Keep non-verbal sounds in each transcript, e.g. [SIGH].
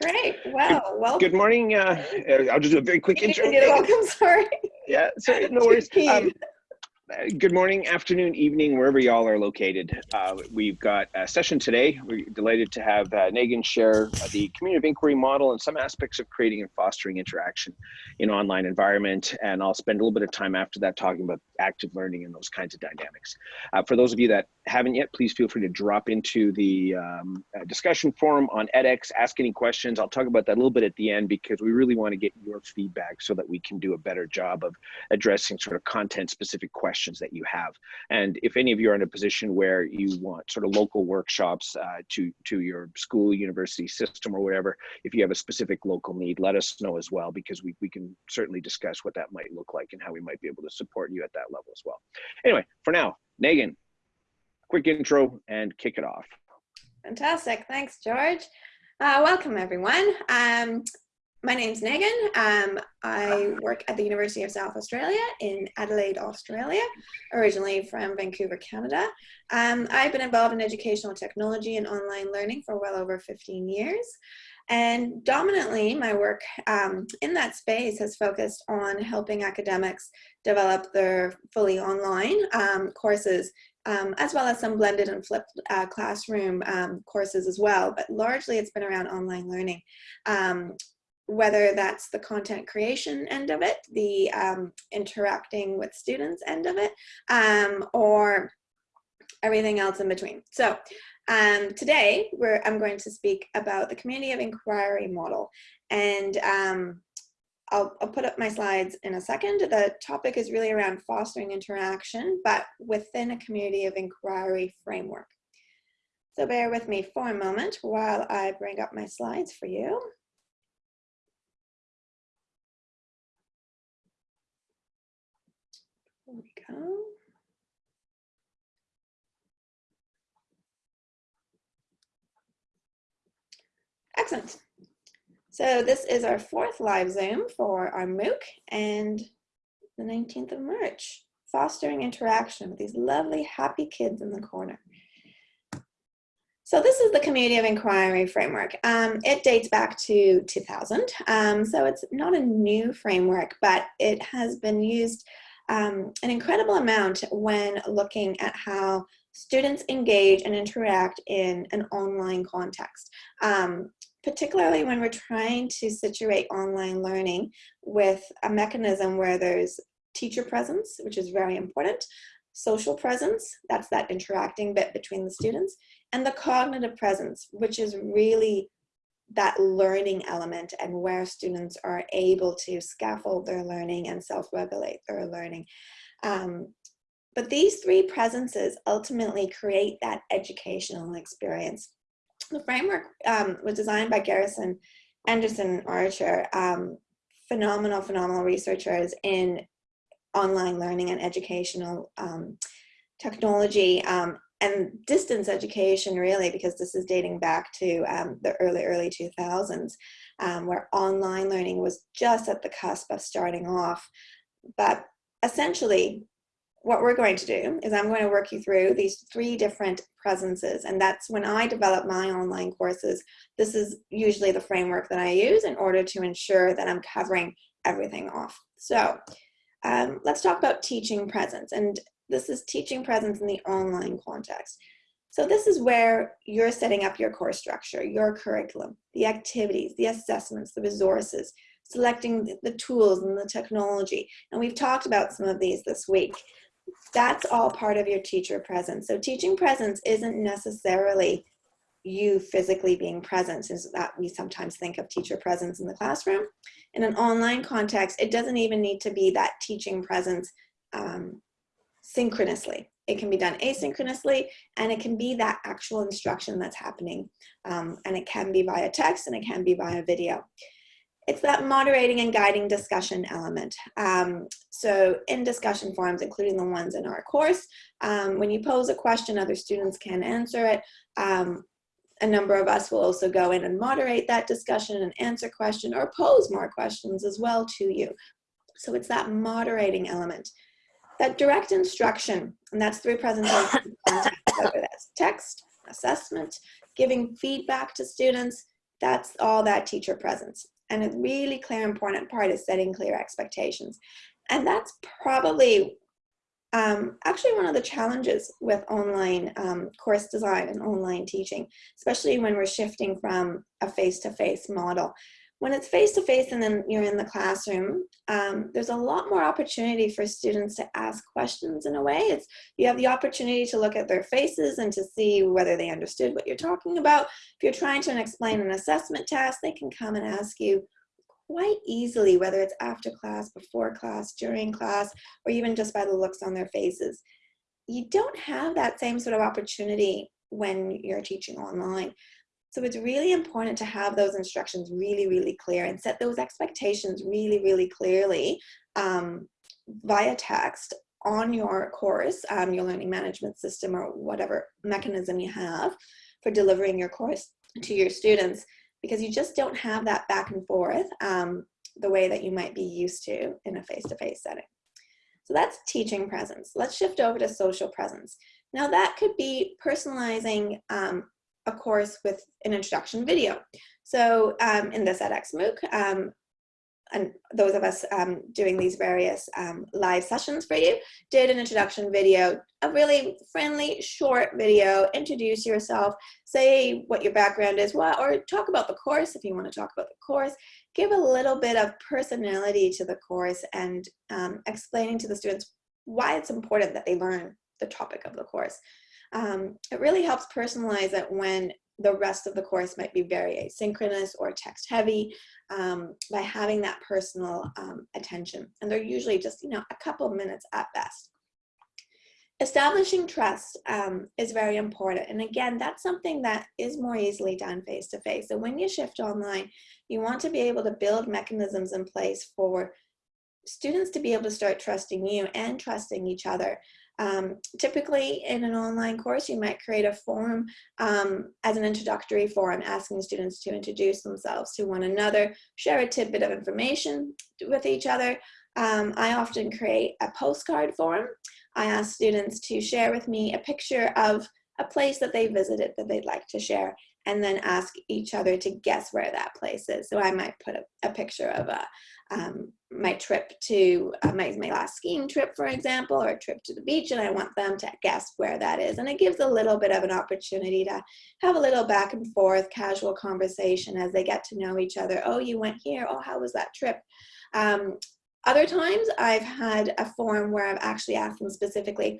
Great. Well, well. Good morning. Uh, I'll just do a very quick intro. You're welcome. Sorry. Yeah, sorry, no worries. [LAUGHS] Um, good morning, afternoon, evening, wherever y'all are located. Uh, we've got a session today. We're delighted to have uh, Negin share the community of inquiry model and some aspects of creating and fostering interaction in online environment. And I'll spend a little bit of time after that talking about active learning and those kinds of dynamics. Uh, for those of you that haven't yet, please feel free to drop into the um, uh, discussion forum on edX, ask any questions. I'll talk about that a little bit at the end because we really want to get your feedback so that we can do a better job of addressing sort of content specific questions that you have. And if any of you are in a position where you want sort of local workshops uh, to, to your school, university system or whatever, if you have a specific local need, let us know as well because we, we can certainly discuss what that might look like and how we might be able to support you at that level as well. Anyway, for now, Negin, quick intro and kick it off. Fantastic. Thanks, George. Uh, welcome, everyone. Um, my name's Negin. Um, I work at the University of South Australia in Adelaide, Australia, originally from Vancouver, Canada. Um, I've been involved in educational technology and online learning for well over 15 years. And dominantly, my work um, in that space has focused on helping academics develop their fully online um, courses, um, as well as some blended and flipped uh, classroom um, courses as well. But largely, it's been around online learning. Um, whether that's the content creation end of it, the um, interacting with students end of it, or everything else in between. So um, today, I'm going to speak about the community of inquiry model. And um, I'll, I'll, put up my slides in a second. The topic is really around fostering interaction, but within a community of inquiry framework. So bear with me for a moment while I bring up my slides for you. There we go. Excellent. So this is our fourth live Zoom for our MOOC and the 19th of March, fostering interaction with these lovely happy kids in the corner. So this is the Community of Inquiry framework. Um, it dates back to 2000, um, so it's not a new framework, but it has been used um, an incredible amount when looking at how students engage and interact in an online context. Um, particularly when we're trying to situate online learning with a mechanism where there's teacher presence, which is very important, social presence, that's that interacting bit between the students, and the cognitive presence, which is really that learning element and where students are able to scaffold their learning and self-regulate their learning. Um, but these three presences ultimately create that educational experience the framework um, was designed by Garrison Anderson Archer, um, phenomenal, phenomenal researchers in online learning and educational um, technology um, and distance education really because this is dating back to um, the early, early 2000s um, where online learning was just at the cusp of starting off. But essentially what we're going to do is I'm going to work you through these three different presences. And that's when I develop my online courses, this is usually the framework that I use in order to ensure that I'm covering everything off. So um, let's talk about teaching presence. And this is teaching presence in the online context. So this is where you're setting up your course structure, your curriculum, the activities, the assessments, the resources, selecting the tools and the technology. And we've talked about some of these this week that's all part of your teacher presence. So teaching presence isn't necessarily you physically being present is that we sometimes think of teacher presence in the classroom. In an online context, it doesn't even need to be that teaching presence um, synchronously. It can be done asynchronously and it can be that actual instruction that's happening. Um, and it can be via text and it can be via video it's that moderating and guiding discussion element. Um, so in discussion forums, including the ones in our course, um, when you pose a question, other students can answer it. Um, a number of us will also go in and moderate that discussion and answer question or pose more questions as well to you. So it's that moderating element. That direct instruction, and that's through presentation, [COUGHS] whether that's text, assessment, giving feedback to students, That's all that teacher presence. And a really clear, important part is setting clear expectations. And that's probably um, actually one of the challenges with online um, course design and online teaching, especially when we're shifting from a face-to-face -face model. When it's face-to-face -face and then you're in the classroom, um, there's a lot more opportunity for students to ask questions in a way. It's You have the opportunity to look at their faces and to see whether they understood what you're talking about. If you're trying to explain an assessment task, they can come and ask you quite easily, whether it's after class, before class, during class, or even just by the looks on their faces. You don't have that same sort of opportunity when you're teaching online. So it's really important to have those instructions really, really clear and set those expectations really, really clearly um, via text on your course, um, your learning management system or whatever mechanism you have for delivering your course to your students because you just don't have that back and forth um, the way that you might be used to in a face-to-face -face setting. So that's teaching presence. Let's shift over to social presence. Now that could be personalizing um, a course with an introduction video. So um, in this edX MOOC, um, and those of us um, doing these various um, live sessions for you did an introduction video, a really friendly, short video, introduce yourself, say what your background is, what, or talk about the course if you want to talk about the course, give a little bit of personality to the course and um, explaining to the students why it's important that they learn the topic of the course. Um, it really helps personalize it when the rest of the course might be very asynchronous or text heavy um, by having that personal um, attention. And they're usually just, you know, a couple minutes at best. Establishing trust um, is very important. And again, that's something that is more easily done face-to-face. -face. So when you shift online, you want to be able to build mechanisms in place for students to be able to start trusting you and trusting each other. Um, typically in an online course, you might create a form um, as an introductory forum, asking students to introduce themselves to one another, share a tidbit of information with each other. Um, I often create a postcard form. I ask students to share with me a picture of a place that they visited that they'd like to share and then ask each other to guess where that place is. So I might put a, a picture of a, um, my trip to uh, my, my last skiing trip, for example, or a trip to the beach, and I want them to guess where that is. And it gives a little bit of an opportunity to have a little back and forth casual conversation as they get to know each other. Oh, you went here. Oh, how was that trip? Um, other times I've had a form where I've actually asked them specifically,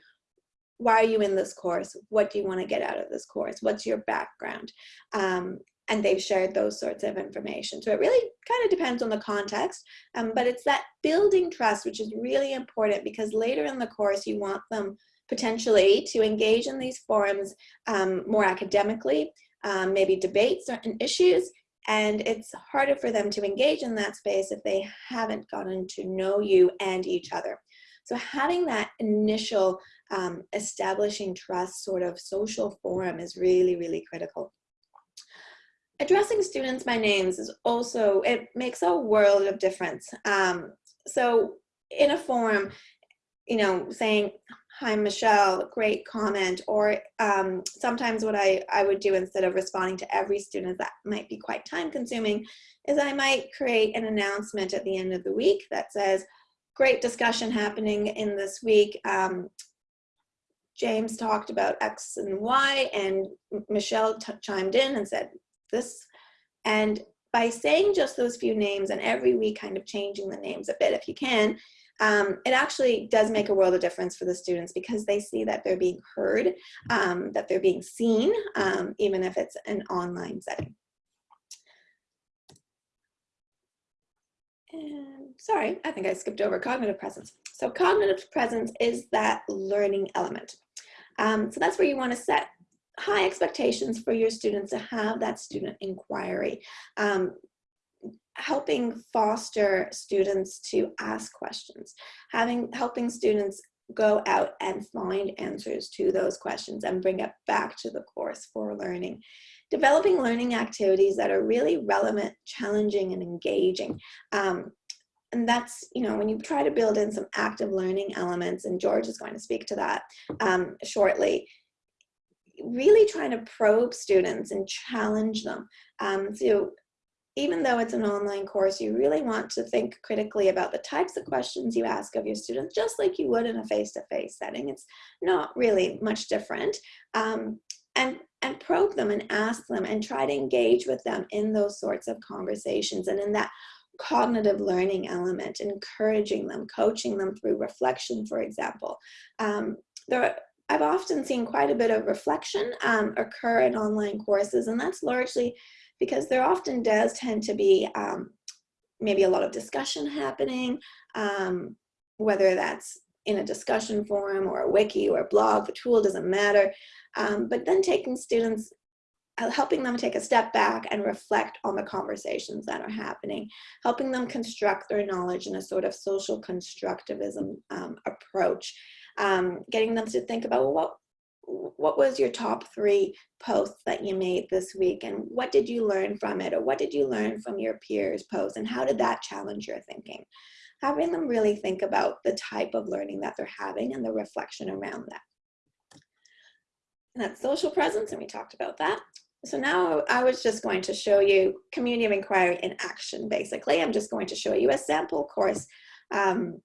why are you in this course? What do you want to get out of this course? What's your background? Um, and they've shared those sorts of information. So it really kind of depends on the context, um, but it's that building trust, which is really important because later in the course, you want them potentially to engage in these forums um, more academically, um, maybe debate certain issues, and it's harder for them to engage in that space if they haven't gotten to know you and each other. So having that initial um, establishing trust sort of social forum is really, really critical. Addressing students by names is also, it makes a world of difference. Um, so in a forum, you know, saying, hi, Michelle, great comment, or um, sometimes what I, I would do instead of responding to every student that might be quite time consuming is I might create an announcement at the end of the week that says, great discussion happening in this week. Um, James talked about X and Y and Michelle chimed in and said this. And by saying just those few names and every week kind of changing the names a bit if you can, um, it actually does make a world of difference for the students because they see that they're being heard, um, that they're being seen, um, even if it's an online setting. And sorry, I think I skipped over cognitive presence. So cognitive presence is that learning element. Um, so that's where you want to set high expectations for your students to have that student inquiry. Um, helping foster students to ask questions, having helping students go out and find answers to those questions and bring it back to the course for learning. Developing learning activities that are really relevant, challenging, and engaging. Um, and that's, you know, when you try to build in some active learning elements, and George is going to speak to that um, shortly, really trying to probe students and challenge them. Um, so even though it's an online course, you really want to think critically about the types of questions you ask of your students, just like you would in a face-to-face -face setting. It's not really much different. Um, and, and probe them and ask them and try to engage with them in those sorts of conversations and in that cognitive learning element, encouraging them, coaching them through reflection, for example. Um, there, I've often seen quite a bit of reflection um, occur in online courses, and that's largely because there often does tend to be um, maybe a lot of discussion happening, um, whether that's in a discussion forum or a wiki or a blog, the tool doesn't matter. Um, but then taking students, helping them take a step back and reflect on the conversations that are happening, helping them construct their knowledge in a sort of social constructivism um, approach, um, getting them to think about well, what what was your top three posts that you made this week? And what did you learn from it? Or what did you learn from your peers posts? And how did that challenge your thinking? Having them really think about the type of learning that they're having and the reflection around that. And that's social presence and we talked about that so now I was just going to show you community of inquiry in action basically I'm just going to show you a sample course um,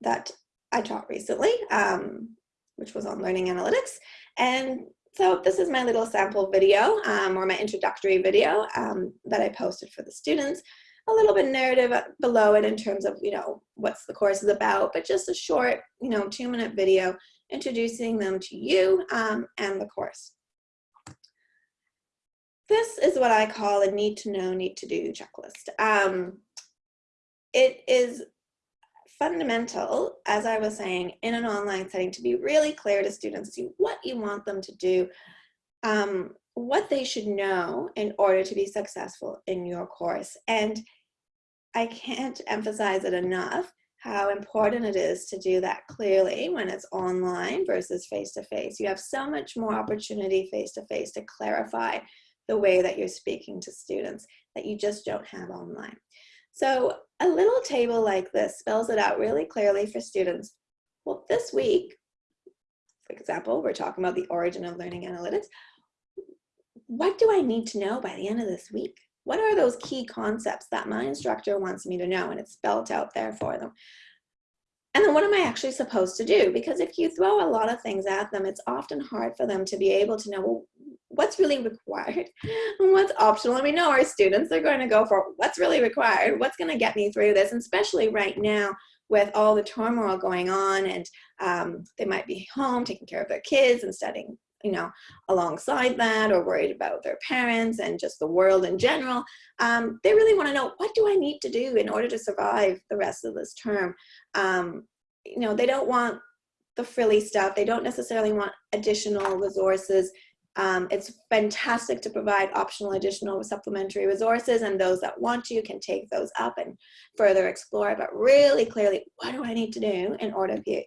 that I taught recently um, which was on learning analytics. And so this is my little sample video um, or my introductory video um, that I posted for the students. A little bit narrative below it in terms of, you know, what's the course is about, but just a short, you know, two minute video introducing them to you um, and the course. This is what I call a need to know, need to do checklist. Um, it is fundamental, as I was saying, in an online setting to be really clear to students what you want them to do, um, what they should know in order to be successful in your course. And I can't emphasize it enough how important it is to do that clearly when it's online versus face-to-face. -face. You have so much more opportunity face-to-face -to, -face to clarify the way that you're speaking to students that you just don't have online. So a little table like this spells it out really clearly for students. Well, this week, for example, we're talking about the origin of learning analytics. What do I need to know by the end of this week? What are those key concepts that my instructor wants me to know? And it's spelled out there for them. And then what am I actually supposed to do? Because if you throw a lot of things at them, it's often hard for them to be able to know, well, what's really required [LAUGHS] and what's optional. And we know our students are going to go for what's really required, what's going to get me through this, and especially right now with all the turmoil going on and um, they might be home taking care of their kids and studying you know, alongside that or worried about their parents and just the world in general. Um, they really want to know, what do I need to do in order to survive the rest of this term? Um, you know, they don't want the frilly stuff. They don't necessarily want additional resources. Um, it's fantastic to provide optional additional supplementary resources and those that want to can take those up and further explore, but really clearly, what do I need to do in order to,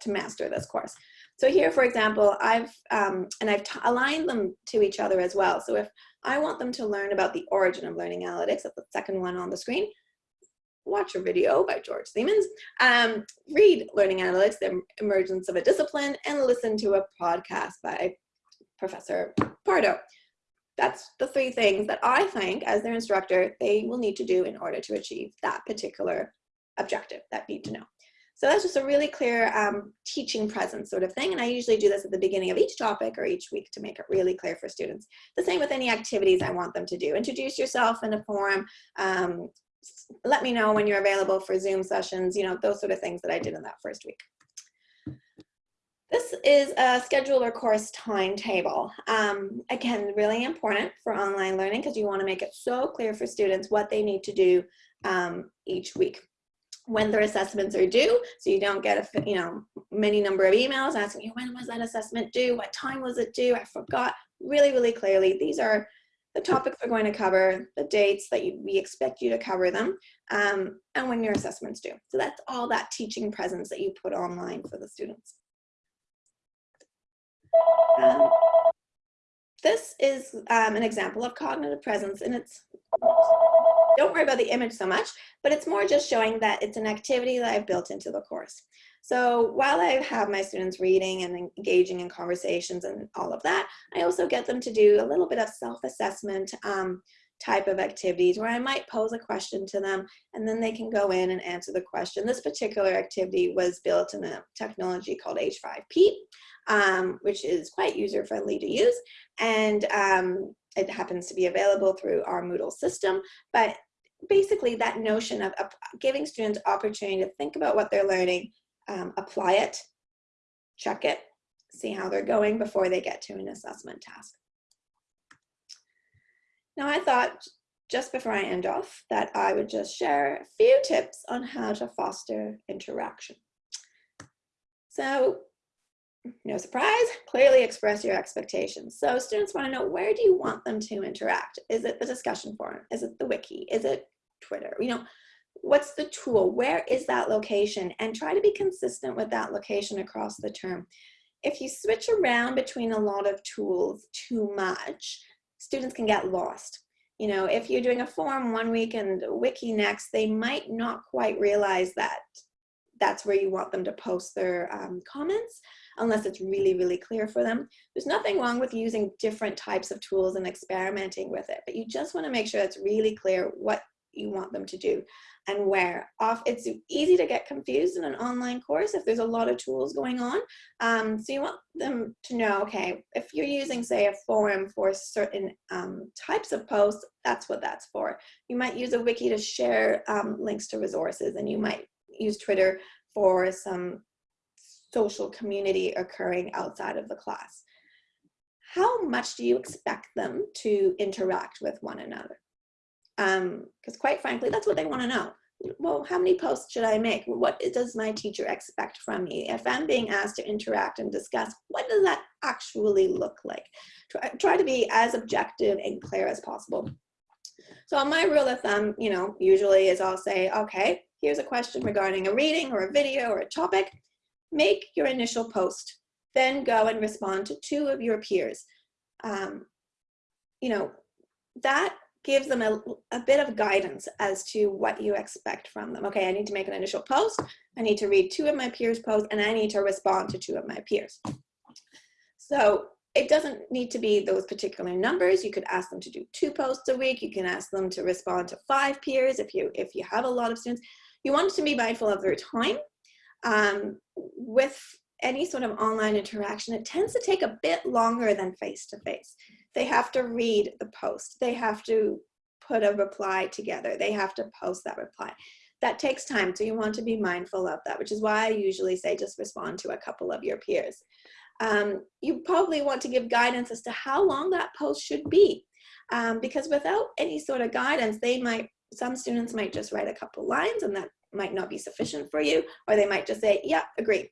to, master this course? So here, for example, I've, um, and I've aligned them to each other as well. So if I want them to learn about the origin of learning analytics, the second one on the screen, watch a video by George Siemens, um, read Learning Analytics, The Emergence of a Discipline, and listen to a podcast by Professor Pardo. That's the three things that I think as their instructor, they will need to do in order to achieve that particular objective, that need to know. So that's just a really clear um, teaching presence sort of thing. And I usually do this at the beginning of each topic or each week to make it really clear for students. The same with any activities I want them to do. Introduce yourself in a forum. Um, let me know when you're available for Zoom sessions, you know, those sort of things that I did in that first week. This is a schedule or course timetable. Um, again, really important for online learning because you want to make it so clear for students what they need to do um, each week. When their assessments are due so you don't get a you know many number of emails asking you when was that assessment due? What time was it due? I forgot. Really really clearly these are the topics we're going to cover the dates that you, we expect you to cover them um, and when your assessments due. So that's all that teaching presence that you put online for the students um, this is um, an example of cognitive presence and it's, don't worry about the image so much, but it's more just showing that it's an activity that I've built into the course. So while I have my students reading and engaging in conversations and all of that, I also get them to do a little bit of self-assessment um, type of activities where I might pose a question to them and then they can go in and answer the question. This particular activity was built in a technology called H5P, um, which is quite user friendly to use. And um, it happens to be available through our Moodle system, but basically that notion of, giving students opportunity to think about what they're learning, um, apply it, check it, see how they're going before they get to an assessment task. Now I thought just before I end off that I would just share a few tips on how to foster interaction. So no surprise, clearly express your expectations. So students want to know where do you want them to interact? Is it the discussion forum? Is it the wiki? Is it Twitter? You know, what's the tool? Where is that location? And try to be consistent with that location across the term. If you switch around between a lot of tools too much, students can get lost. You know, if you're doing a forum one week and wiki next, they might not quite realize that that's where you want them to post their um, comments unless it's really, really clear for them. There's nothing wrong with using different types of tools and experimenting with it, but you just wanna make sure it's really clear what you want them to do and where off it's easy to get confused in an online course if there's a lot of tools going on um, so you want them to know okay if you're using say a forum for certain um, types of posts that's what that's for you might use a wiki to share um, links to resources and you might use twitter for some social community occurring outside of the class how much do you expect them to interact with one another because um, quite frankly, that's what they want to know. Well, how many posts should I make? What does my teacher expect from me? If I'm being asked to interact and discuss, what does that actually look like? Try, try to be as objective and clear as possible. So my rule of thumb, you know, usually is I'll say, okay, here's a question regarding a reading or a video or a topic. Make your initial post, then go and respond to two of your peers. Um, you know, that gives them a, a bit of guidance as to what you expect from them. Okay, I need to make an initial post, I need to read two of my peers' posts, and I need to respond to two of my peers. So it doesn't need to be those particular numbers. You could ask them to do two posts a week. You can ask them to respond to five peers if you, if you have a lot of students. You want to be mindful of their time. Um, with any sort of online interaction, it tends to take a bit longer than face-to-face. -face. They have to read the post. They have to put a reply together. They have to post that reply. That takes time, so you want to be mindful of that, which is why I usually say just respond to a couple of your peers. Um, you probably want to give guidance as to how long that post should be. Um, because without any sort of guidance, they might, some students might just write a couple lines and that might not be sufficient for you, or they might just say, yeah, agree.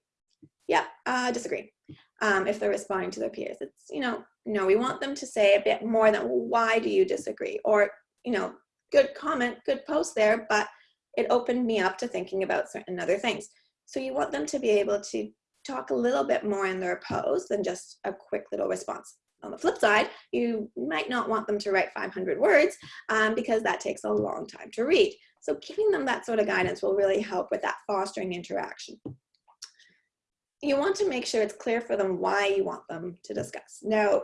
Yeah, uh, disagree. Um, if they're responding to their peers. It's, you know, no, we want them to say a bit more than why do you disagree? Or, you know, good comment, good post there, but it opened me up to thinking about certain other things. So you want them to be able to talk a little bit more in their post than just a quick little response. On the flip side, you might not want them to write 500 words um, because that takes a long time to read. So giving them that sort of guidance will really help with that fostering interaction you want to make sure it's clear for them why you want them to discuss. Now,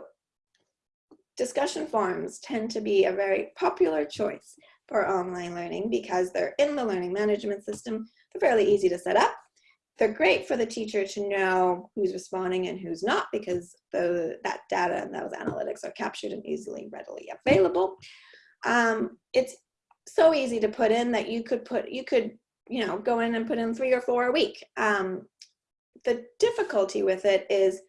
discussion forums tend to be a very popular choice for online learning because they're in the learning management system. They're fairly easy to set up. They're great for the teacher to know who's responding and who's not because the, that data and those analytics are captured and easily readily available. Um, it's so easy to put in that you could put, you could, you know, go in and put in three or four a week. Um, the difficulty with it is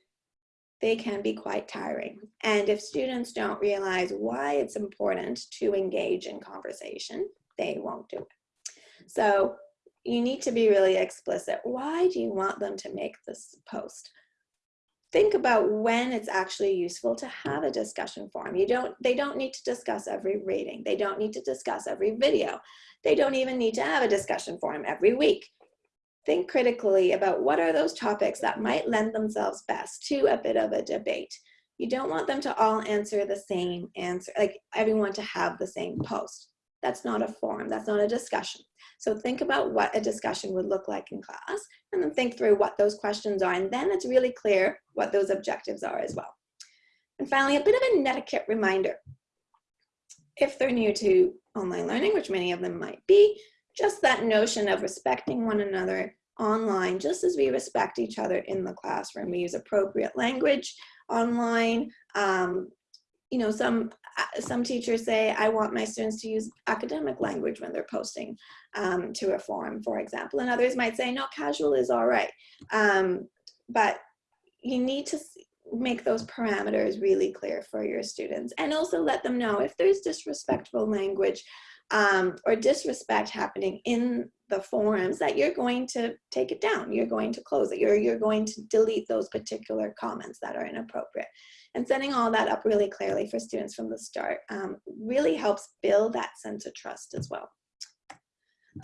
they can be quite tiring. And if students don't realize why it's important to engage in conversation, they won't do it. So you need to be really explicit. Why do you want them to make this post? Think about when it's actually useful to have a discussion forum. You don't, they don't need to discuss every reading. They don't need to discuss every video. They don't even need to have a discussion forum every week think critically about what are those topics that might lend themselves best to a bit of a debate. You don't want them to all answer the same answer, like everyone to have the same post. That's not a forum, that's not a discussion. So think about what a discussion would look like in class and then think through what those questions are. And then it's really clear what those objectives are as well. And finally, a bit of a netiquette reminder. If they're new to online learning, which many of them might be, just that notion of respecting one another online, just as we respect each other in the classroom. We use appropriate language online. Um, you know, some uh, some teachers say, I want my students to use academic language when they're posting um, to a forum, for example. And others might say, no, casual is all right. Um, but you need to make those parameters really clear for your students and also let them know if there's disrespectful language um, or disrespect happening in the forums that you're going to take it down. You're going to close it. You're, you're going to delete those particular comments that are inappropriate. And setting all that up really clearly for students from the start um, really helps build that sense of trust as well.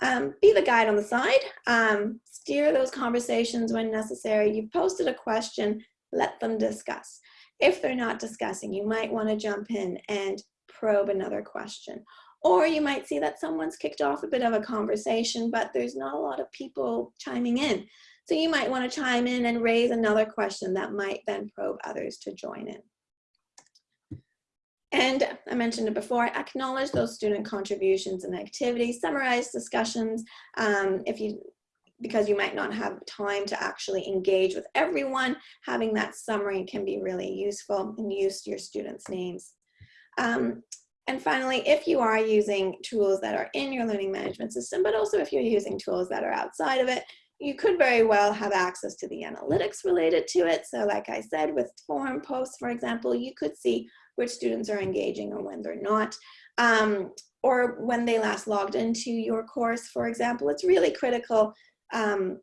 Um, be the guide on the side. Um, steer those conversations when necessary. You've posted a question, let them discuss. If they're not discussing, you might want to jump in and probe another question or you might see that someone's kicked off a bit of a conversation, but there's not a lot of people chiming in. So you might want to chime in and raise another question that might then probe others to join in. And I mentioned it before, acknowledge those student contributions and activities, summarize discussions um, if you because you might not have time to actually engage with everyone, having that summary can be really useful and use your students' names. Um, and finally, if you are using tools that are in your learning management system, but also if you're using tools that are outside of it, you could very well have access to the analytics related to it. So like I said, with forum posts, for example, you could see which students are engaging or when they're not. Um, or when they last logged into your course, for example, it's really critical um,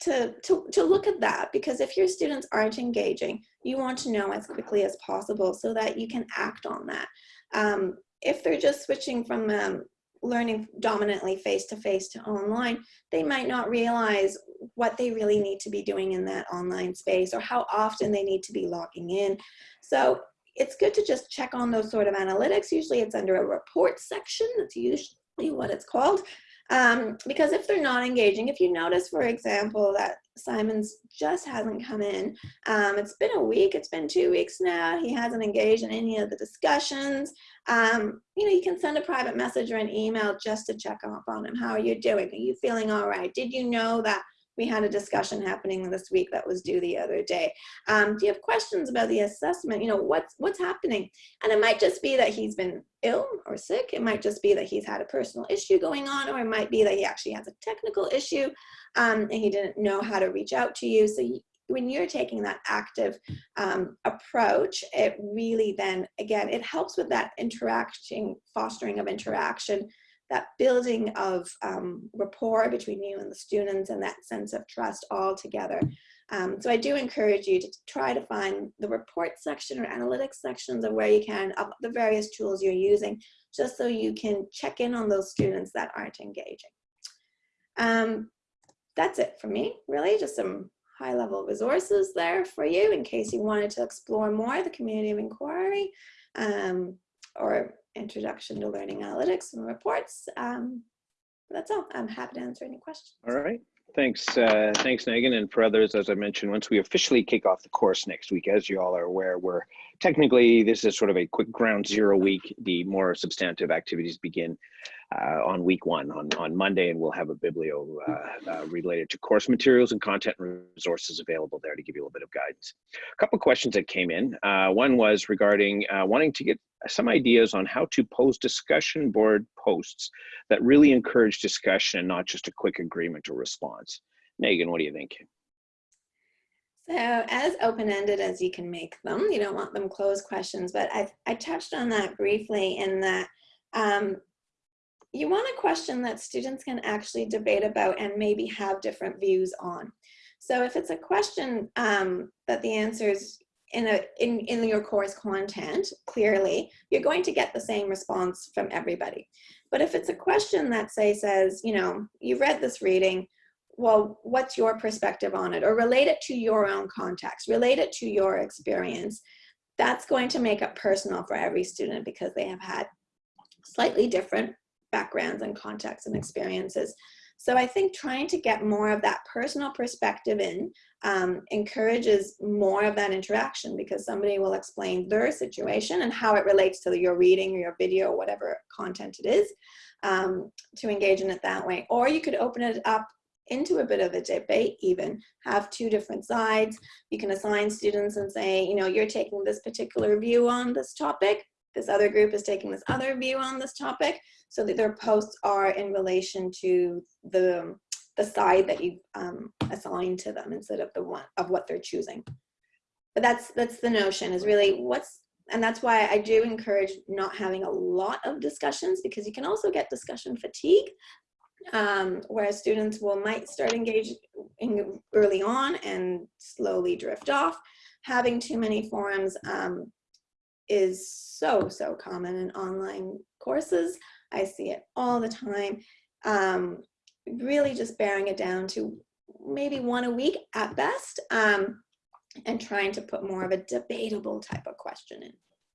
to, to, to look at that because if your students aren't engaging, you want to know as quickly as possible so that you can act on that. Um, if they're just switching from um, learning dominantly face-to-face -to, -face to online, they might not realize what they really need to be doing in that online space or how often they need to be logging in. So it's good to just check on those sort of analytics. Usually it's under a report section. That's usually what it's called. Um, because if they're not engaging, if you notice, for example, that Simon's just hasn't come in, um, it's been a week, it's been two weeks now, he hasn't engaged in any of the discussions, um, you know, you can send a private message or an email just to check up on him. How are you doing? Are you feeling all right? Did you know that we had a discussion happening this week that was due the other day. Um, do you have questions about the assessment? You know, what's, what's happening? And it might just be that he's been ill or sick. It might just be that he's had a personal issue going on, or it might be that he actually has a technical issue um, and he didn't know how to reach out to you. So you, when you're taking that active um, approach, it really then, again, it helps with that interacting, fostering of interaction that building of um, rapport between you and the students and that sense of trust all together. Um, so I do encourage you to try to find the report section or analytics sections of where you can of the various tools you're using, just so you can check in on those students that aren't engaging. Um, that's it for me, really, just some high level resources there for you in case you wanted to explore more the community of inquiry um, or introduction to learning analytics and reports. Um, that's all. I'm happy to answer any questions. All right. Thanks, uh, thanks, Megan. And for others, as I mentioned, once we officially kick off the course next week, as you all are aware, we're technically, this is sort of a quick ground zero week. The more substantive activities begin uh, on week one on, on Monday, and we'll have a biblio uh, uh, related to course materials and content resources available there to give you a little bit of guidance. A couple of questions that came in. Uh, one was regarding uh, wanting to get some ideas on how to post discussion board posts that really encourage discussion and not just a quick agreement or response. Megan, what do you think? So as open-ended as you can make them, you don't want them closed questions, but I, I touched on that briefly in that um, you want a question that students can actually debate about and maybe have different views on. So if it's a question um, that the answers in, a, in, in your course content, clearly, you're going to get the same response from everybody. But if it's a question that say says, you know, you read this reading, well, what's your perspective on it? Or relate it to your own context, relate it to your experience. That's going to make it personal for every student because they have had slightly different backgrounds and contexts and experiences. So I think trying to get more of that personal perspective in um, encourages more of that interaction because somebody will explain their situation and how it relates to your reading or your video, or whatever content it is, um, to engage in it that way. Or you could open it up into a bit of a debate even, have two different sides. You can assign students and say, you know, you're taking this particular view on this topic, this other group is taking this other view on this topic, so that their posts are in relation to the, the side that you um, assigned to them instead of the one of what they're choosing. But that's, that's the notion is really what's, and that's why I do encourage not having a lot of discussions because you can also get discussion fatigue um, where students will might start engaging early on and slowly drift off. Having too many forums um, is so, so common in online courses. I see it all the time. Um, really just bearing it down to maybe one a week at best um, and trying to put more of a debatable type of question in.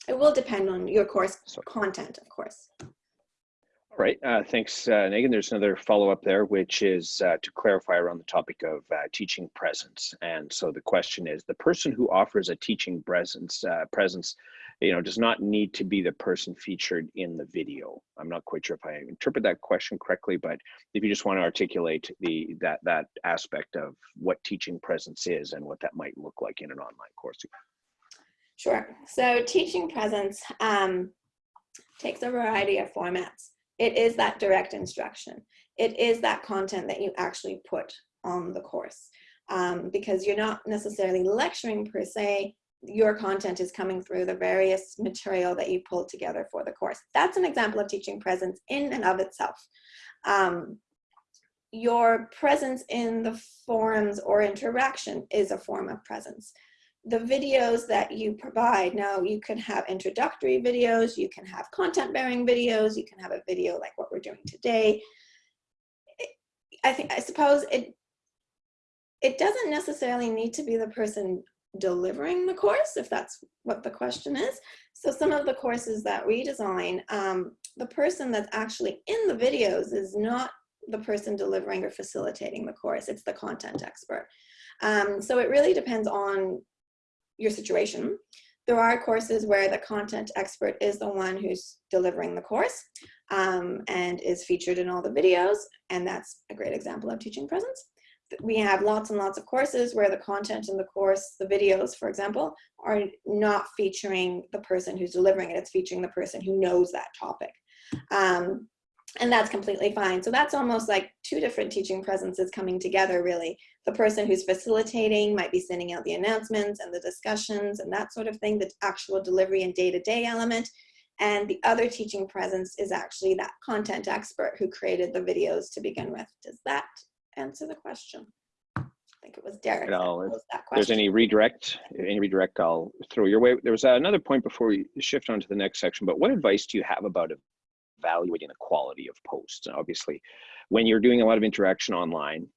It will depend on your course content, of course. All right, uh, thanks, uh, Megan. There's another follow-up there, which is uh, to clarify around the topic of uh, teaching presence. And so the question is, the person who offers a teaching presence, uh, presence, you know, does not need to be the person featured in the video. I'm not quite sure if I interpret that question correctly, but if you just want to articulate the that that aspect of what teaching presence is and what that might look like in an online course. Sure. So teaching presence um, takes a variety of formats. It is that direct instruction. It is that content that you actually put on the course um, because you're not necessarily lecturing per se, your content is coming through the various material that you pulled together for the course. That's an example of teaching presence in and of itself. Um, your presence in the forums or interaction is a form of presence the videos that you provide. Now you can have introductory videos, you can have content bearing videos, you can have a video like what we're doing today. I think, I suppose it, it doesn't necessarily need to be the person delivering the course, if that's what the question is. So some of the courses that we design, um, the person that's actually in the videos is not the person delivering or facilitating the course, it's the content expert. Um, so it really depends on your situation. There are courses where the content expert is the one who's delivering the course um, and is featured in all the videos, and that's a great example of teaching presence. We have lots and lots of courses where the content in the course, the videos, for example, are not featuring the person who's delivering it. It's featuring the person who knows that topic. Um, and that's completely fine. So that's almost like two different teaching presences coming together really. The person who's facilitating might be sending out the announcements and the discussions and that sort of thing, the actual delivery and day-to-day -day element. And the other teaching presence is actually that content expert who created the videos to begin with. Does that answer the question? I think it was Derek. That if there's any redirect, any redirect, I'll throw your way. There was another point before we shift on to the next section, but what advice do you have about evaluating the quality of posts. And obviously, when you're doing a lot of interaction online,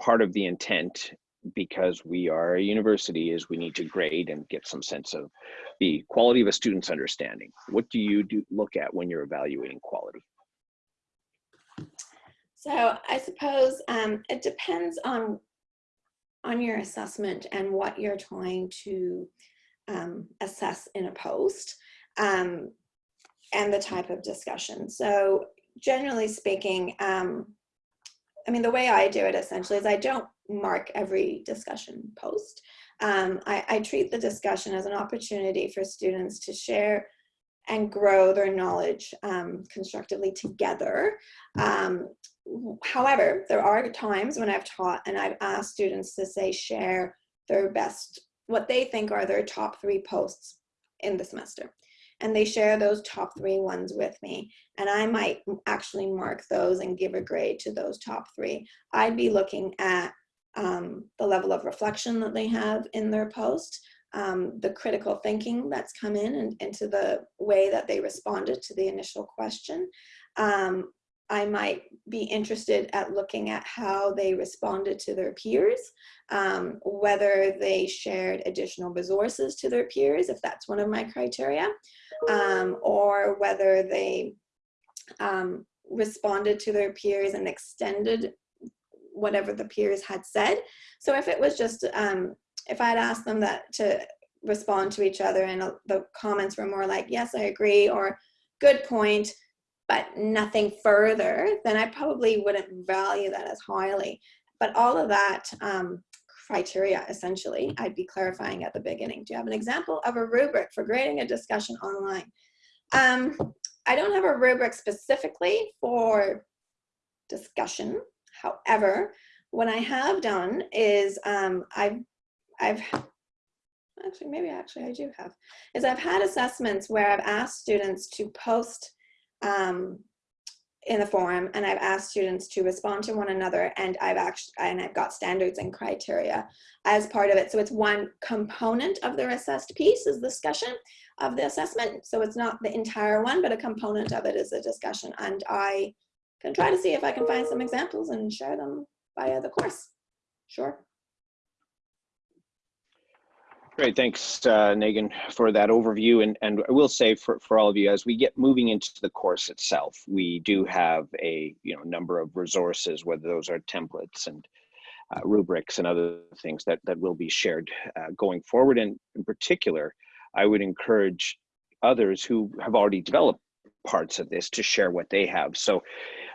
part of the intent, because we are a university, is we need to grade and get some sense of the quality of a student's understanding. What do you do look at when you're evaluating quality? So I suppose um, it depends on on your assessment and what you're trying to um, assess in a post. Um, and the type of discussion. So generally speaking, um, I mean, the way I do it essentially is I don't mark every discussion post. Um, I, I, treat the discussion as an opportunity for students to share and grow their knowledge um, constructively together. Um, however, there are times when I've taught and I've asked students to say share their best, what they think are their top three posts in the semester and they share those top three ones with me. And I might actually mark those and give a grade to those top three. I'd be looking at um, the level of reflection that they have in their post, um, the critical thinking that's come in and into the way that they responded to the initial question. Um, I might be interested at looking at how they responded to their peers, um, whether they shared additional resources to their peers, if that's one of my criteria, um, or whether they um, responded to their peers and extended whatever the peers had said. So if it was just, um, if I had asked them that to respond to each other and uh, the comments were more like, yes, I agree, or good point, but nothing further, then I probably wouldn't value that as highly. But all of that um, criteria, essentially, I'd be clarifying at the beginning. Do you have an example of a rubric for grading a discussion online? Um, I don't have a rubric specifically for discussion. However, what I have done is um, I've, I've, actually, maybe actually I do have, is I've had assessments where I've asked students to post um, in the forum and I've asked students to respond to one another and I've actually, and I've got standards and criteria as part of it. So it's one component of the assessed piece is discussion of the assessment. So it's not the entire one, but a component of it is a discussion. And I can try to see if I can find some examples and share them via the course. Sure. Great, thanks, uh, for that overview. And, and I will say for, for all of you, as we get moving into the course itself, we do have a you know number of resources, whether those are templates and uh, rubrics and other things that, that will be shared uh, going forward. And in particular, I would encourage others who have already developed parts of this to share what they have. So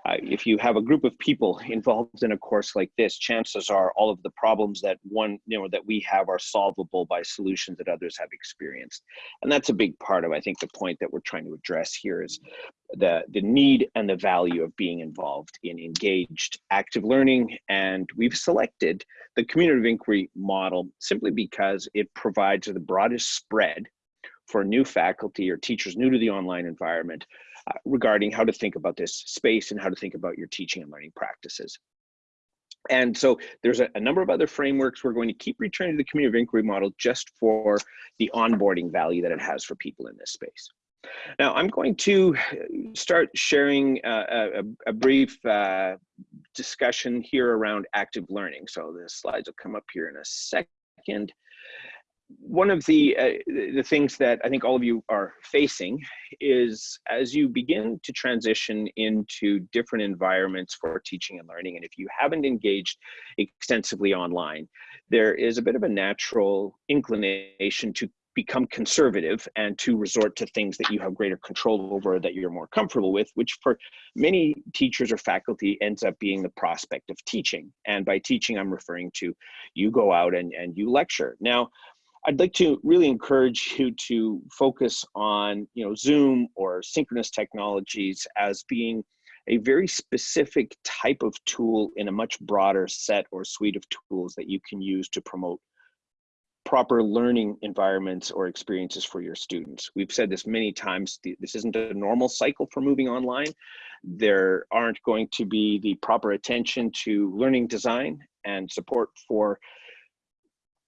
uh, if you have a group of people involved in a course like this, chances are all of the problems that one, you know, that we have are solvable by solutions that others have experienced. And that's a big part of, I think, the point that we're trying to address here is the, the need and the value of being involved in engaged active learning. And we've selected the community of inquiry model simply because it provides the broadest spread for new faculty or teachers new to the online environment regarding how to think about this space and how to think about your teaching and learning practices. And so there's a, a, number of other frameworks. We're going to keep returning to the community of inquiry model just for the onboarding value that it has for people in this space. Now I'm going to start sharing uh, a, a, brief uh, discussion here around active learning. So the slides will come up here in a second one of the uh, the things that I think all of you are facing is as you begin to transition into different environments for teaching and learning, and if you haven't engaged extensively online, there is a bit of a natural inclination to become conservative and to resort to things that you have greater control over that you're more comfortable with which for many teachers or faculty ends up being the prospect of teaching. And by teaching i'm referring to you go out and, and you lecture. Now I'd like to really encourage [LAUGHS] you to focus on, you know, Zoom or synchronous technologies as being a very specific type of tool in a much broader set or suite of tools that you can use to promote proper learning environments or experiences for your students. We've said this many times, this isn't a normal cycle for moving online. There aren't going to be the proper attention to learning design and support for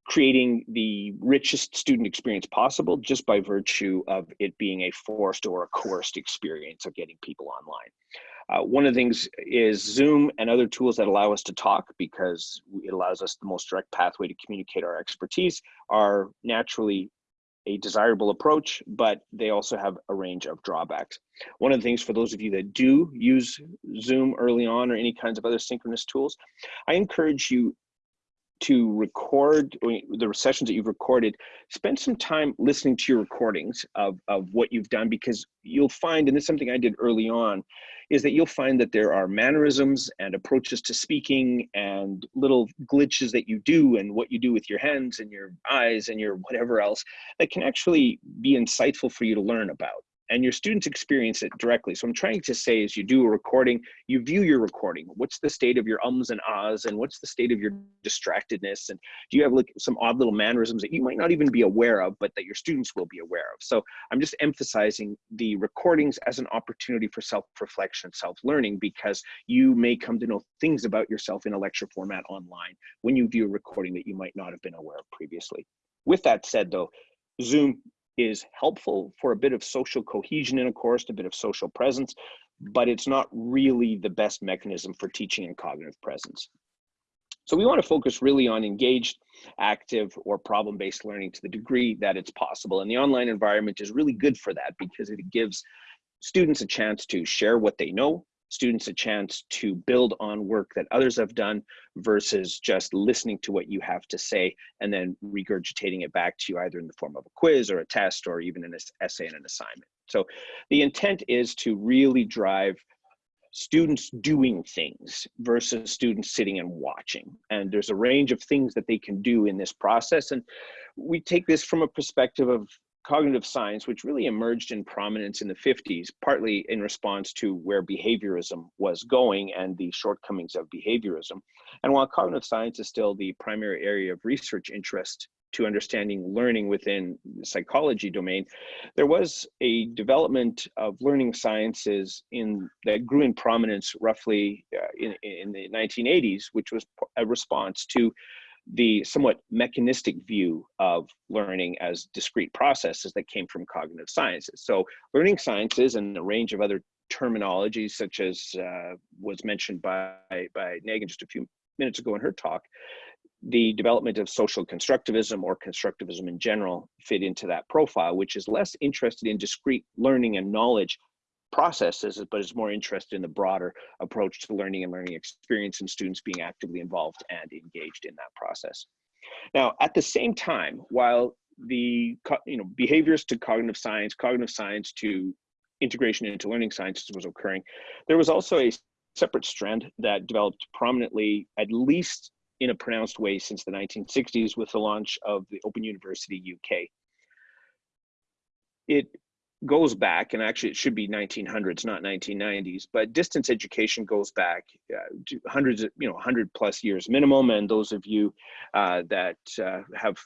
creating the richest student experience possible just by virtue of it being a forced or a coerced experience of getting people online. Uh, one of the things is Zoom and other tools that allow us to talk because it allows us the most direct pathway to communicate our expertise are naturally a desirable approach, but they also have a range of drawbacks. One of the things for those of you that do use Zoom early on or any kinds of other synchronous tools, I encourage you to record the sessions that you've recorded, spend some time listening to your recordings of, of what you've done because you'll find, and this is something I did early on, is that you'll find that there are mannerisms and approaches to speaking and little glitches that you do and what you do with your hands and your eyes and your whatever else that can actually be insightful for you to learn about and your students experience it directly. So I'm trying to say as you do a recording, you view your recording. What's the state of your ums and ahs and what's the state of your distractedness? And do you have like some odd little mannerisms that you might not even be aware of, but that your students will be aware of? So I'm just emphasizing the recordings as an opportunity for self-reflection, self-learning, because you may come to know things about yourself in a lecture format online when you view a recording that you might not have been aware of previously. With that said though, Zoom is helpful for a bit of social cohesion in a course, a bit of social presence, but it's not really the best mechanism for teaching and cognitive presence. So we want to focus really on engaged, active, or problem-based learning to the degree that it's possible. And the online environment is really good for that because it gives students a chance to share what they know, students a chance to build on work that others have done versus just listening to what you have to say and then regurgitating it back to you either in the form of a quiz or a test or even an essay and an assignment. So the intent is to really drive students doing things versus students sitting and watching. And there's a range of things that they can do in this process. And we take this from a perspective of cognitive science, which really emerged in prominence in the 50s, partly in response to where behaviorism was going and the shortcomings of behaviorism. And while cognitive science is still the primary area of research interest to understanding learning within the psychology domain, there was a development of learning sciences in that grew in prominence roughly uh, in, in the 1980s, which was a response to the somewhat mechanistic view of learning as discrete processes that came from cognitive sciences. So learning sciences and a range of other terminologies such as uh, was mentioned by, by Negin just a few minutes ago in her talk, the development of social constructivism or constructivism in general fit into that profile, which is less interested in discrete learning and knowledge processes, but is more interested in the broader approach to learning and learning experience and students being actively involved and engaged in that process. Now, at the same time, while the you know behaviors to cognitive science, cognitive science to integration into learning sciences was occurring, there was also a separate strand that developed prominently, at least in a pronounced way since the 1960s with the launch of the Open University UK. It goes back, and actually it should be 1900s, not 1990s, but distance education goes back uh, hundreds, of, you know, 100 plus years minimum. And those of you uh, that uh, have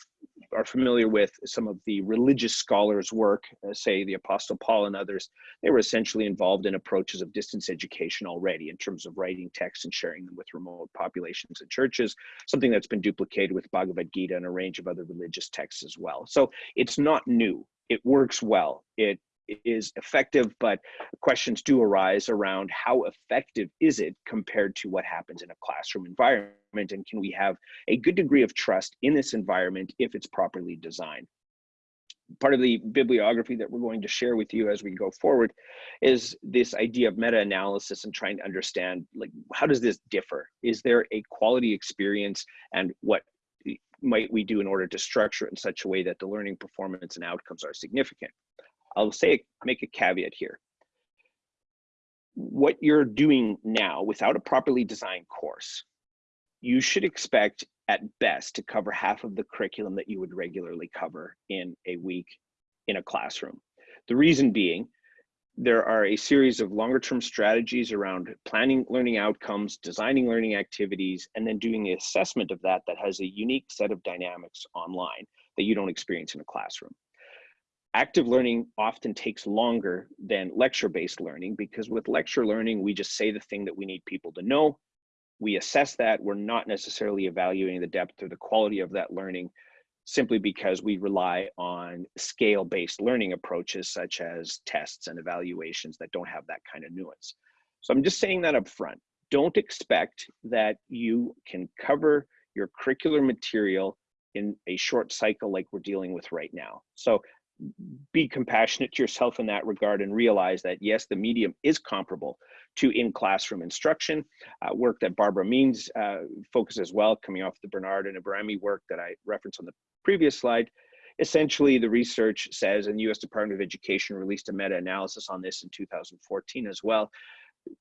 are familiar with some of the religious scholars' work, uh, say the Apostle Paul and others, they were essentially involved in approaches of distance education already in terms of writing texts and sharing them with remote populations and churches, something that's been duplicated with Bhagavad Gita and a range of other religious texts as well. So it's not new it works well. It is effective, but questions do arise around how effective is it compared to what happens in a classroom environment, and can we have a good degree of trust in this environment if it's properly designed? Part of the bibliography that we're going to share with you as we go forward is this idea of meta-analysis and trying to understand like how does this differ? Is there a quality experience and what might we do in order to structure it in such a way that the learning performance and outcomes are significant? I'll say, make a caveat here. What you're doing now without a properly designed course, you should expect at best to cover half of the curriculum that you would regularly cover in a week in a classroom. The reason being, there are a series of longer term strategies around planning learning outcomes, designing learning activities, and then doing the assessment of that that has a unique set of dynamics online that you don't experience in a classroom. Active learning often takes longer than lecture-based learning because with lecture learning, we just say the thing that we need people to know. We assess that. We're not necessarily evaluating the depth or the quality of that learning simply because we rely on scale-based learning approaches such as tests and evaluations that don't have that kind of nuance. So I'm just saying that up front. Don't expect that you can cover your curricular material in a short cycle like we're dealing with right now. So be compassionate to yourself in that regard and realize that yes, the medium is comparable to in-classroom instruction. Uh, work that Barbara Means uh, focuses well, coming off the Bernard and Abrami work that I referenced on the previous slide. Essentially, the research says, and the US Department of Education released a meta-analysis on this in 2014 as well,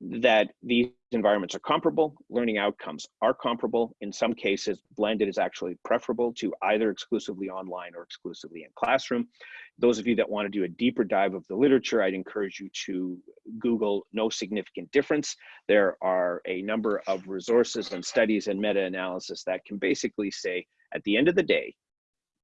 that these environments are comparable, learning outcomes are comparable. In some cases, blended is actually preferable to either exclusively online or exclusively in classroom. Those of you that want to do a deeper dive of the literature, I'd encourage you to Google no significant difference. There are a number of resources and studies and meta-analysis that can basically say, at the end of the day,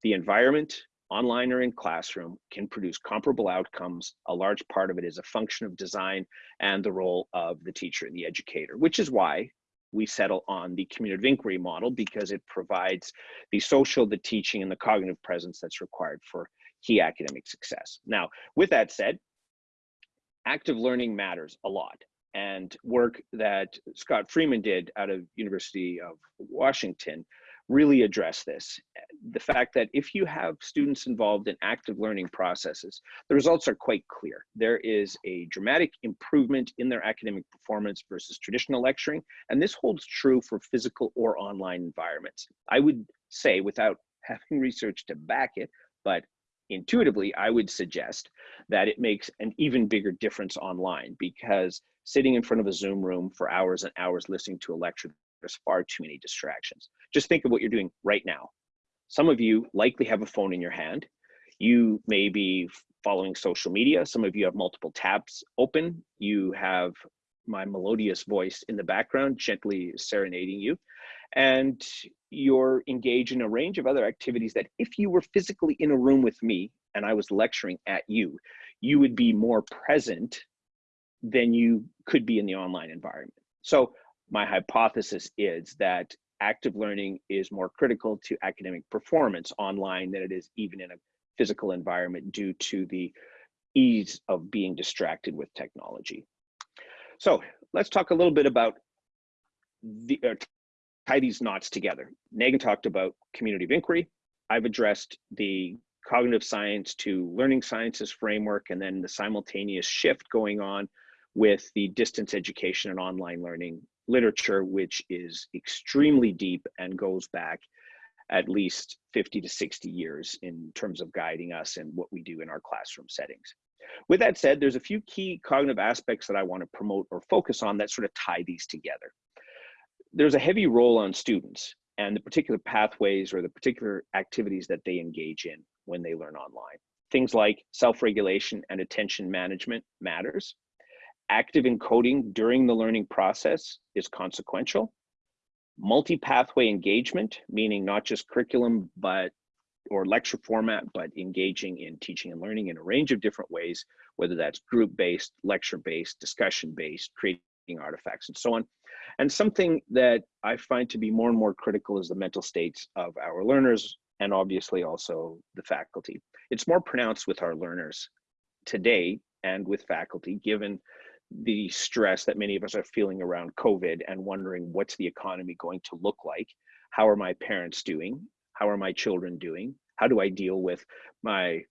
the environment, online or in classroom, can produce comparable outcomes. A large part of it is a function of design and the role of the teacher and the educator, which is why we settle on the community of inquiry model because it provides the social, the teaching, and the cognitive presence that's required for key academic success. Now, with that said, active learning matters a lot. And work that Scott Freeman did out of University of Washington really address this. The fact that if you have students involved in active learning processes, the results are quite clear. There is a dramatic improvement in their academic performance versus traditional lecturing, and this holds true for physical or online environments. I would say, without [LAUGHS] having research to back it, but intuitively, I would suggest that it makes an even bigger difference online because sitting in front of a Zoom room for hours and hours listening to a lecture there's far too many distractions. Just think of what you're doing right now. Some of you likely have a phone in your hand. You may be following social media. Some of you have multiple tabs open. You have my melodious voice in the background, gently serenading you. And you're engaged in a range of other activities that if you were physically in a room with me and I was lecturing at you, you would be more present than you could be in the online environment. So my hypothesis is that active learning is more critical to academic performance online than it is even in a physical environment due to the ease of being distracted with technology. So let's talk a little bit about the uh, tie these knots together. Negin talked about community of inquiry. I've addressed the cognitive science to learning sciences framework and then the simultaneous shift going on with the distance education and online learning literature, which is extremely deep and goes back at least 50 to 60 years in terms of guiding us and what we do in our classroom settings. With that said, there's a few key cognitive aspects that I want to promote or focus on that sort of tie these together. There's a heavy role on students and the particular pathways or the particular activities that they engage in when they learn online. Things like self-regulation and attention management matters active encoding during the learning process is consequential. Multi-pathway engagement, meaning not just curriculum, but or lecture format, but engaging in teaching and learning in a range of different ways, whether that's group-based, lecture-based, discussion-based, creating artifacts, and so on. And something that I find to be more and more critical is the mental states of our learners and obviously also the faculty. It's more pronounced with our learners today and with faculty, given the stress that many of us are feeling around COVID and wondering what's the economy going to look like? How are my parents doing? How are my children doing? How do I deal with my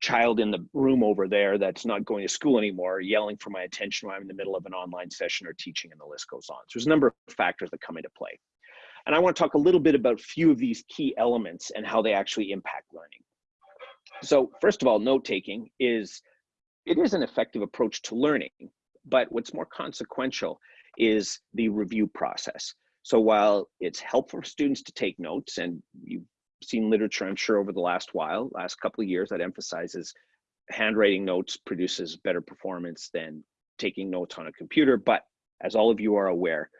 child in the room over there that's not going to school anymore, yelling for my attention while I'm in the middle of an online session or teaching, and the list goes on. So there's a number of factors that come into play. And I want to talk a little bit about a few of these key elements and how they actually impact learning. So first of all, note taking is it is an effective approach to learning, but what's more consequential is the review process. So while it's helpful for students to take notes, and you've seen literature, I'm sure, over the last while, last couple of years, that emphasizes handwriting notes produces better performance than taking notes on a computer. But as all of you are aware,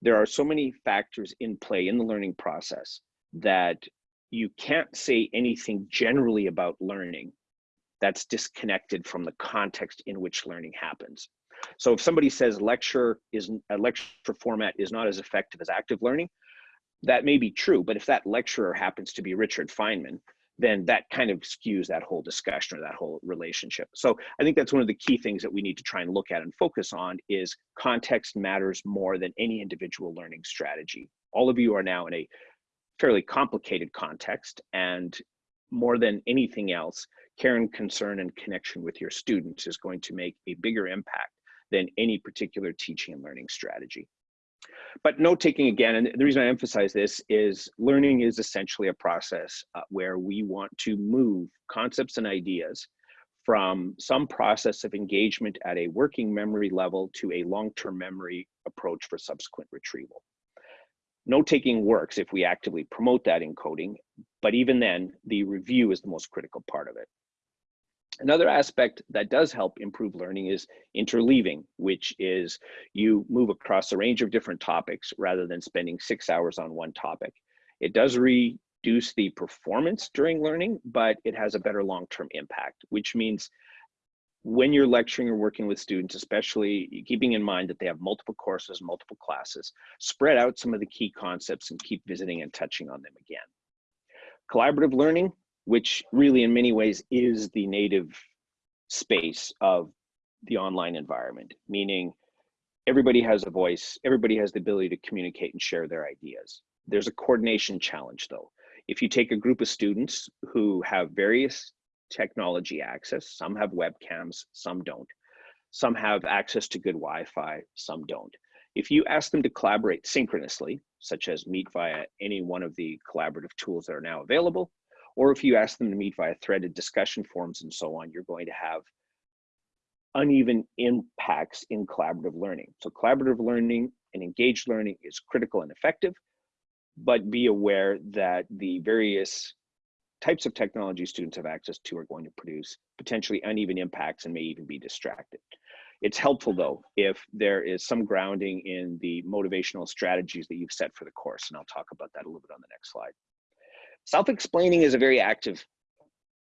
there are so many factors in play in the learning process that you can't say anything generally about learning that's disconnected from the context in which learning happens. So if somebody says lecture is a lecture format is not as effective as active learning, that may be true, but if that lecturer happens to be Richard Feynman, then that kind of skews that whole discussion or that whole relationship. So I think that's one of the key things that we need to try and look at and focus on is context matters more than any individual learning strategy. All of you are now in a fairly complicated context and more than anything else, care and concern and connection with your students is going to make a bigger impact than any particular teaching and learning strategy. But note taking again, and the reason I emphasize this is learning is essentially a process uh, where we want to move concepts and ideas from some process of engagement at a working memory level to a long-term memory approach for subsequent retrieval. Note taking works if we actively promote that encoding, but even then, the review is the most critical part of it. Another aspect that does help improve learning is interleaving, which is you move across a range of different topics rather than spending six hours on one topic. It does reduce the performance during learning, but it has a better long-term impact, which means when you're lecturing or working with students, especially keeping in mind that they have multiple courses, multiple classes, spread out some of the key concepts and keep visiting and touching on them again. Collaborative learning, which really in many ways is the native space of the online environment, meaning everybody has a voice, everybody has the ability to communicate and share their ideas. There's a coordination challenge though. If you take a group of students who have various technology access, some have webcams, some don't. Some have access to good Wi-Fi, some don't. If you ask them to collaborate synchronously, such as meet via any one of the collaborative tools that are now available, or if you ask them to meet via threaded discussion forums and so on, you're going to have uneven impacts in collaborative learning. So collaborative learning and engaged learning is critical and effective, but be aware that the various types of technology students have access to are going to produce potentially uneven impacts and may even be distracted. It's helpful though if there is some grounding in the motivational strategies that you've set for the course, and I'll talk about that a little bit on the next slide. Self-explaining is a very active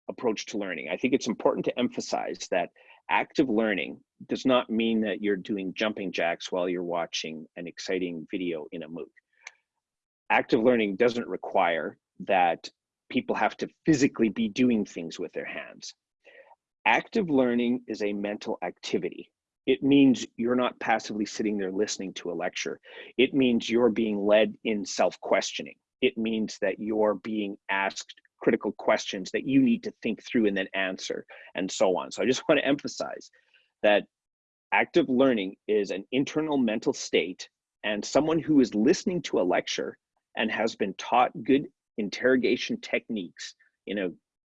approach to learning. I think it's important to emphasize that active learning does not mean that you're doing jumping jacks while you're watching an exciting video in a MOOC. Active learning doesn't require that people have to physically be doing things with their hands. Active learning is a mental activity. It means you're not passively sitting there listening to a lecture. It means you're being led in self-questioning. It means that you're being asked critical questions that you need to think through and then answer and so on. So I just [LAUGHS] want to emphasize that active learning is an internal mental state and someone who is listening to a lecture and has been taught good interrogation techniques in a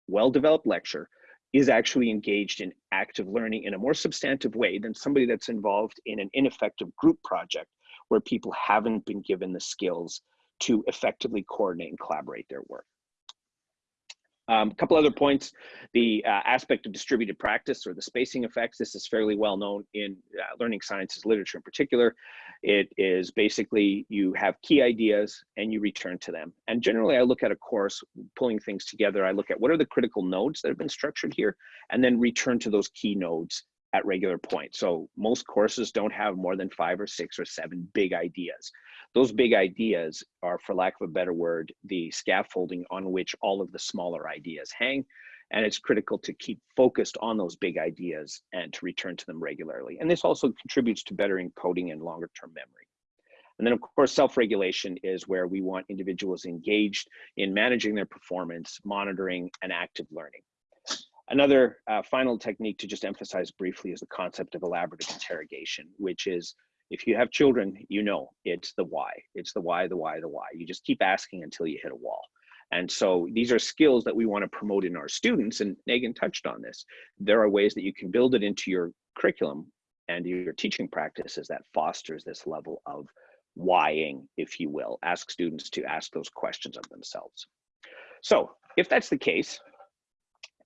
well-developed lecture is actually engaged in active learning in a more substantive way than somebody that's involved in an ineffective group project where people haven't been given the skills to effectively coordinate and collaborate their work. Um, a couple other points, the uh, aspect of distributed practice or the spacing effects, this is fairly well known in uh, learning sciences literature in particular. It is basically you have key ideas and you return to them. And generally I look at a course, pulling things together, I look at what are the critical nodes that have been structured here, and then return to those key nodes at regular points. So most courses don't have more than five or six or seven big ideas those big ideas are, for lack of a better word, the scaffolding on which all of the smaller ideas hang. And it's critical to keep focused on those big ideas and to return to them regularly. And this also contributes to better encoding and longer term memory. And then of course, self-regulation is where we want individuals engaged in managing their performance, monitoring, and active learning. Another uh, final technique to just emphasize briefly is the concept of elaborative interrogation, which is if you have children, you know it's the why. It's the why, the why, the why. You just keep asking until you hit a wall. And so these are skills that we want to promote in our students. And Negin touched on this. There are ways that you can build it into your curriculum and your teaching practices that fosters this level of whying, if you will. Ask students to ask those questions of themselves. So if that's the case,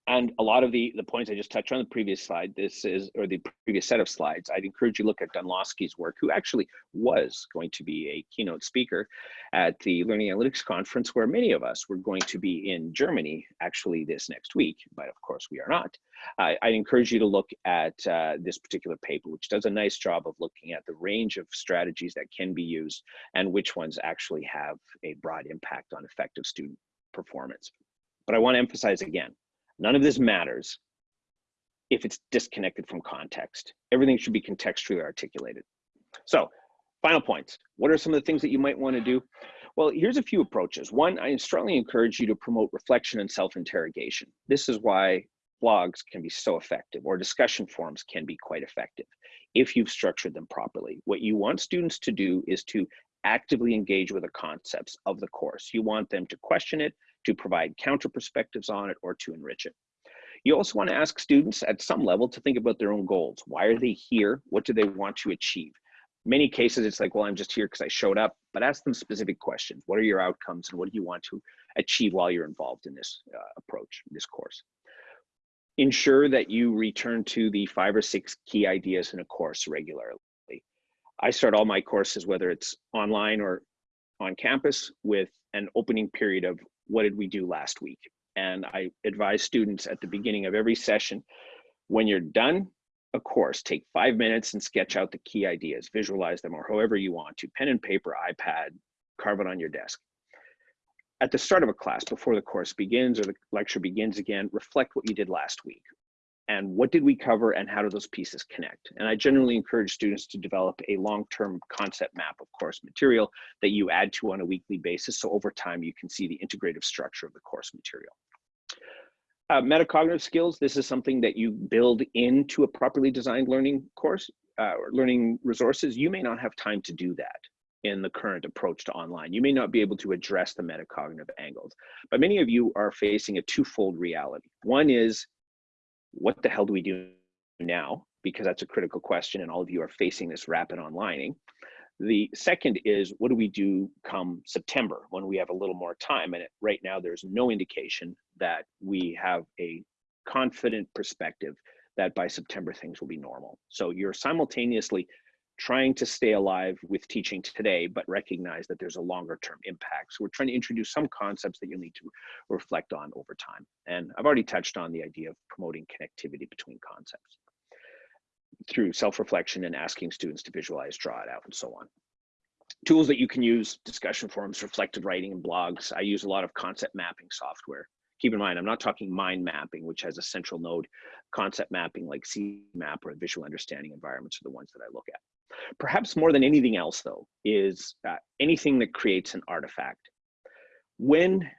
and a lot of the, the points I just touched on the previous slide, this is, or the previous set of slides, I'd encourage you to look at Dunlosky's work, who actually was going to be a keynote speaker at the Learning Analytics Conference, where many of us were going to be in Germany actually this next week, but of course we are not. I, I'd encourage you to look at uh, this particular paper, which does a nice job of looking at the range of strategies that can be used and which ones actually have a broad impact on effective student performance. But I want to emphasize again, None of this matters if it's disconnected from context. Everything should be contextually articulated. So final points. What are some of the things that you might want to do? Well, here's a few approaches. One, I strongly encourage you to promote reflection and self-interrogation. This is why blogs can be so effective or discussion forums can be quite effective if you've structured them properly. What you want students to do is to actively engage with the concepts of the course. You want them to question it, to provide counter perspectives on it, or to enrich it. You also want to ask students at some level to think about their own goals. Why are they here? What do they want to achieve? Many cases, it's like, well, I'm just here because I showed up, but ask them specific questions. What are your outcomes and what do you want to achieve while you're involved in this uh, approach, this course? Ensure that you return to the five or six key ideas in a course regularly. I start all my courses, whether it's online or on campus, with an opening period of what did we do last week? And I advise students at the beginning of every session, when you're done a course, take five minutes and sketch out the key ideas, visualize them or however you want to, pen and paper, iPad, carve it on your desk. At the start of a class, before the course begins or the lecture begins again, reflect what you did last week and what did we cover and how do those pieces connect? And I generally encourage students to develop a long-term concept map of course material that you add to on a weekly basis. So over time, you can see the integrative structure of the course material. Uh, metacognitive skills, this is something that you build into a properly designed learning course uh, or learning resources. You may not have time to do that in the current approach to online. You may not be able to address the metacognitive angles, but many of you are facing a twofold reality. One is what the hell do we do now? Because that's a critical question, and all of you are facing this rapid onlining. The second is what do we do come September when we have a little more time? And right now, there's no indication that we have a confident perspective that by September things will be normal. So you're simultaneously trying to stay alive with teaching today, but recognize that there's a longer term impact. So we're trying to introduce some concepts that you'll need to reflect on over time. And I've already touched on the idea of promoting connectivity between concepts through self-reflection and asking students to visualize, draw it out, and so on. Tools that you can use, discussion forums, reflective writing, and blogs. I use a lot of concept mapping software. Keep in mind, I'm not talking mind mapping, which has a central node. Concept mapping like CMAP or visual understanding environments are the ones that I look at. Perhaps more than anything else, though, is uh, anything that creates an artifact. When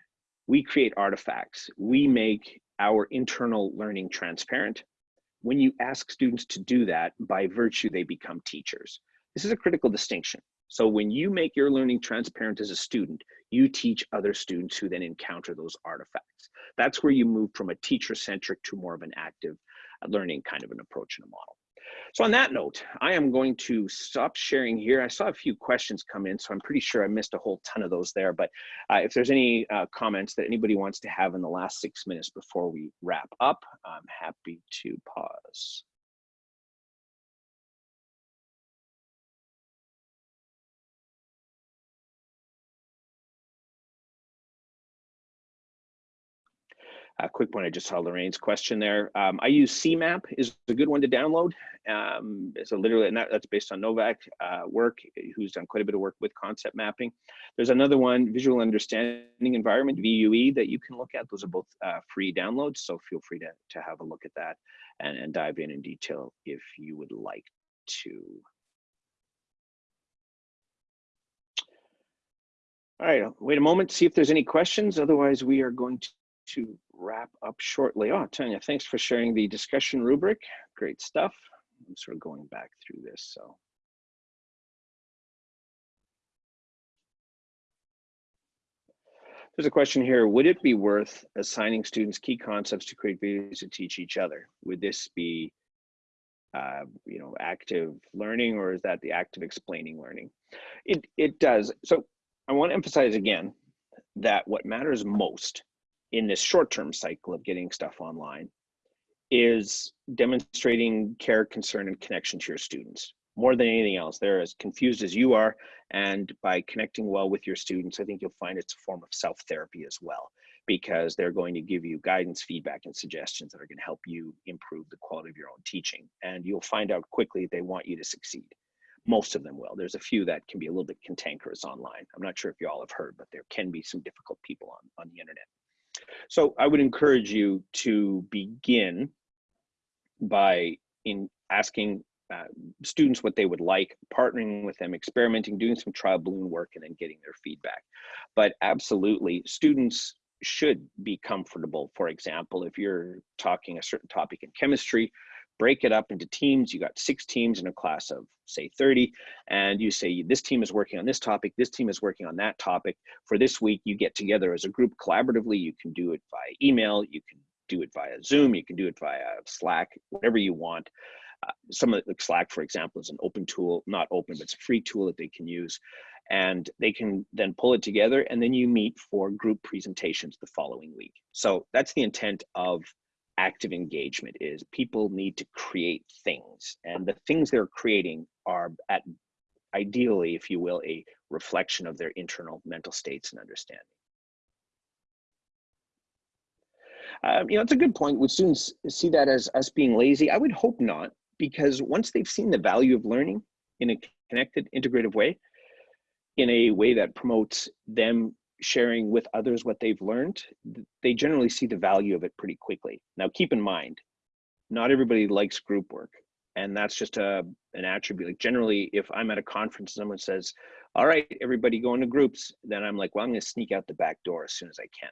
we create artifacts, we make our internal learning transparent. When you ask students to do that, by virtue, they become teachers. This is a critical distinction. So when you make your learning transparent as a student, you teach other students who then encounter those artifacts. That's where you move from a teacher-centric to more of an active uh, learning kind of an approach and a model. So on that note, I am going to stop sharing here. I saw a few questions come in, so I'm pretty sure I missed a whole ton of those there. But uh, if there's any uh, comments that anybody wants to have in the last six minutes before we wrap up, I'm happy to pause. A quick one, I just saw Lorraine's question there. Um, I use CMAP is a good one to download. Um, so literally, and that, that's based on Novak uh, work, who's done quite a bit of work with concept mapping. There's another one, Visual Understanding Environment, VUE, that you can look at. Those are both uh, free downloads, so feel free to, to have a look at that and, and dive in in detail if you would like to. All right, wait a moment, see if there's any questions. Otherwise, we are going to to wrap up shortly. Oh, Tanya, thanks for sharing the discussion rubric. Great stuff. I'm sort of going back through this, so. There's a question here. Would it be worth assigning students key concepts to create videos to teach each other? Would this be, uh, you know, active learning or is that the active explaining learning? It, it does. So I want to emphasize again that what matters most in this short-term cycle of getting stuff online is demonstrating care, concern, and connection to your students. More than anything else, they're as confused as you are. And by connecting well with your students, I think you'll find it's a form of self-therapy as well, because they're going to give you guidance, feedback, and suggestions that are gonna help you improve the quality of your own teaching. And you'll find out quickly they want you to succeed. Most of them will. There's a few that can be a little bit cantankerous online. I'm not sure if you all have heard, but there can be some difficult people on, on the internet. So I would encourage you to begin by in asking uh, students what they would like, partnering with them, experimenting, doing some trial balloon work, and then getting their feedback. But absolutely, students should be comfortable. For example, if you're talking a certain topic in chemistry, break it up into teams. You got six teams in a class of say 30, and you say this team is working on this topic, this team is working on that topic. For this week, you get together as a group collaboratively. You can do it via email, you can do it via Zoom, you can do it via Slack, whatever you want. Uh, some of the Slack, for example, is an open tool, not open, but it's a free tool that they can use. And they can then pull it together and then you meet for group presentations the following week. So that's the intent of active engagement is people need to create things and the things they're creating are at ideally if you will a reflection of their internal mental states and understanding. Um, you know it's a good point. Would students see that as us being lazy? I would hope not because once they've seen the value of learning in a connected integrative way in a way that promotes them sharing with others what they've learned, they generally see the value of it pretty quickly. Now, keep in mind, not everybody likes group work. And that's just a, an attribute. Like generally, if I'm at a conference and someone says, all right, everybody go into groups, then I'm like, well, I'm gonna sneak out the back door as soon as I can.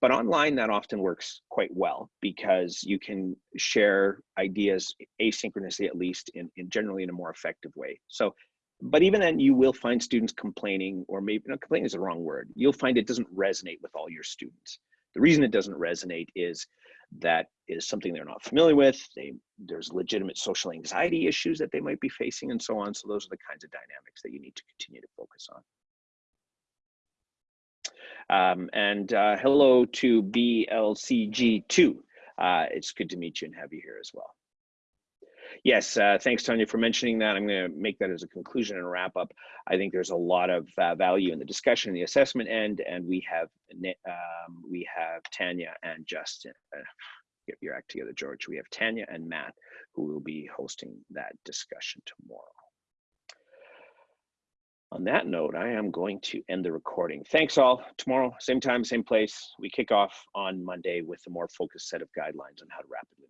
But online, that often works quite well because you can share ideas asynchronously, at least in, in generally in a more effective way. So, but even then you will find students complaining or maybe not complaining is the wrong word. You'll find it doesn't resonate with all your students. The reason it doesn't resonate is that is something they're not familiar with. They, there's legitimate social anxiety issues that they might be facing and so on. So those are the kinds of dynamics that you need to continue to focus on. Um, and uh, hello to BLCG2. Uh, it's good to meet you and have you here as well. Yes, uh, thanks, Tanya, for mentioning that. I'm going to make that as a conclusion and wrap up. I think there's a lot of uh, value in the discussion and the assessment end, and we have um, we have Tanya and Justin. Uh, get your act together, George. We have Tanya and Matt who will be hosting that discussion tomorrow. On that note, I am going to end the recording. Thanks all. Tomorrow, same time, same place. We kick off on Monday with a more focused set of guidelines on how to rapidly